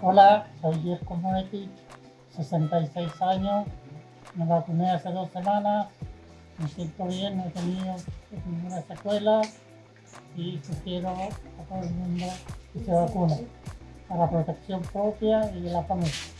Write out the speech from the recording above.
Hola, soy Jerko Moetti, 66 años, me vacuné hace dos semanas, me siento bien, no he tenido ninguna secuela y sugiero a todo el mundo que se vacune para protección propia y de la familia.